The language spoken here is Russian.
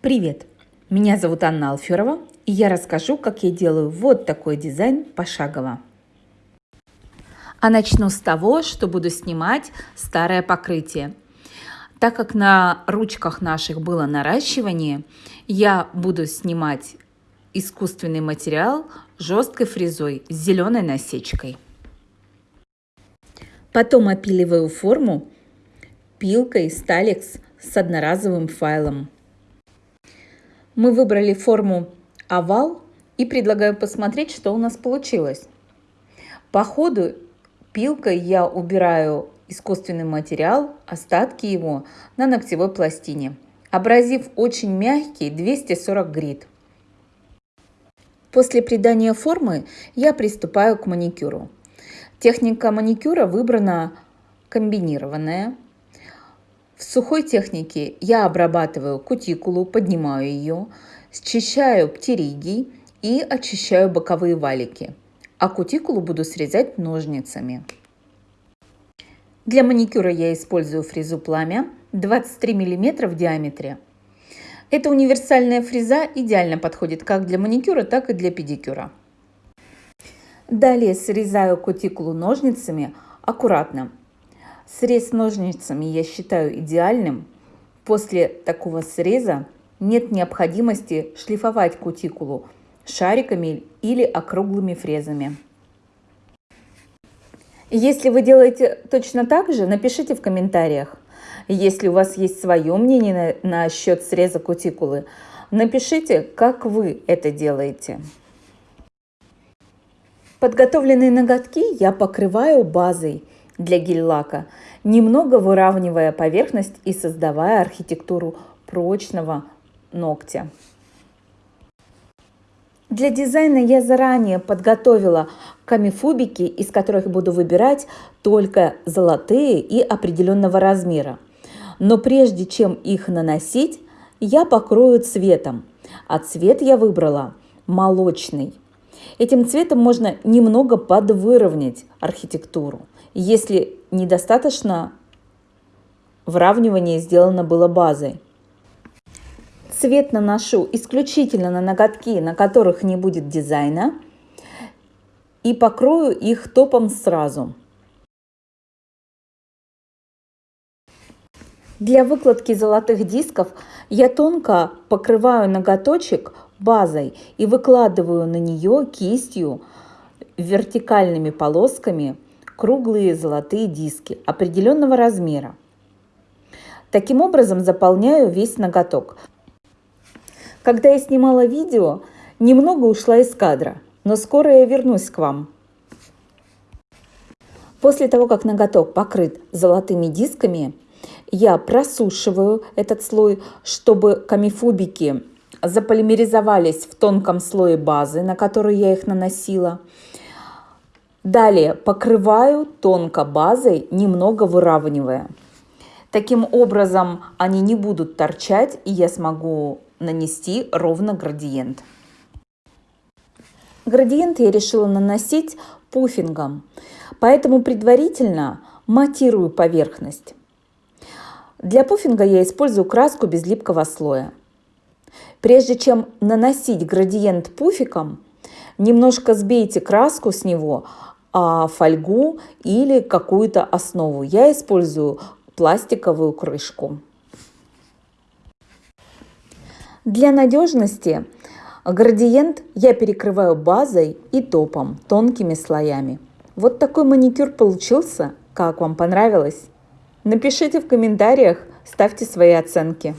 Привет! Меня зовут Анна Алферова, и я расскажу, как я делаю вот такой дизайн пошагово. А начну с того, что буду снимать старое покрытие. Так как на ручках наших было наращивание, я буду снимать искусственный материал жесткой фрезой с зеленой насечкой. Потом опиливаю форму пилкой Stalex с одноразовым файлом. Мы выбрали форму овал и предлагаю посмотреть, что у нас получилось. По ходу пилкой я убираю искусственный материал, остатки его на ногтевой пластине. Абразив очень мягкий, 240 грит. После придания формы я приступаю к маникюру. Техника маникюра выбрана комбинированная, в сухой технике я обрабатываю кутикулу, поднимаю ее, счищаю птериги и очищаю боковые валики, а кутикулу буду срезать ножницами. Для маникюра я использую фрезу пламя 23 мм в диаметре. Эта универсальная фреза идеально подходит как для маникюра, так и для педикюра. Далее срезаю кутикулу ножницами аккуратно, Срез ножницами я считаю идеальным. После такого среза нет необходимости шлифовать кутикулу шариками или округлыми фрезами. Если вы делаете точно так же, напишите в комментариях. Если у вас есть свое мнение на, на счет среза кутикулы, напишите, как вы это делаете. Подготовленные ноготки я покрываю базой для гель-лака, немного выравнивая поверхность и создавая архитектуру прочного ногтя. Для дизайна я заранее подготовила камифубики, из которых буду выбирать только золотые и определенного размера. Но прежде чем их наносить, я покрою цветом. А цвет я выбрала молочный. Этим цветом можно немного подвыровнять архитектуру если недостаточно выравнивание сделано было базой. Цвет наношу исключительно на ноготки, на которых не будет дизайна, и покрою их топом сразу. Для выкладки золотых дисков я тонко покрываю ноготочек базой и выкладываю на нее кистью вертикальными полосками круглые золотые диски определенного размера. Таким образом заполняю весь ноготок. Когда я снимала видео, немного ушла из кадра, но скоро я вернусь к вам. После того, как ноготок покрыт золотыми дисками, я просушиваю этот слой, чтобы камифубики заполимеризовались в тонком слое базы, на который я их наносила. Далее покрываю тонко базой, немного выравнивая. Таким образом они не будут торчать и я смогу нанести ровно градиент. Градиент я решила наносить пуфингом, поэтому предварительно матирую поверхность. Для пуфинга я использую краску без липкого слоя. Прежде чем наносить градиент пуфиком, немножко сбейте краску с него, а, фольгу или какую-то основу. Я использую пластиковую крышку. Для надежности градиент я перекрываю базой и топом, тонкими слоями. Вот такой маникюр получился. Как вам понравилось? Напишите в комментариях, ставьте свои оценки.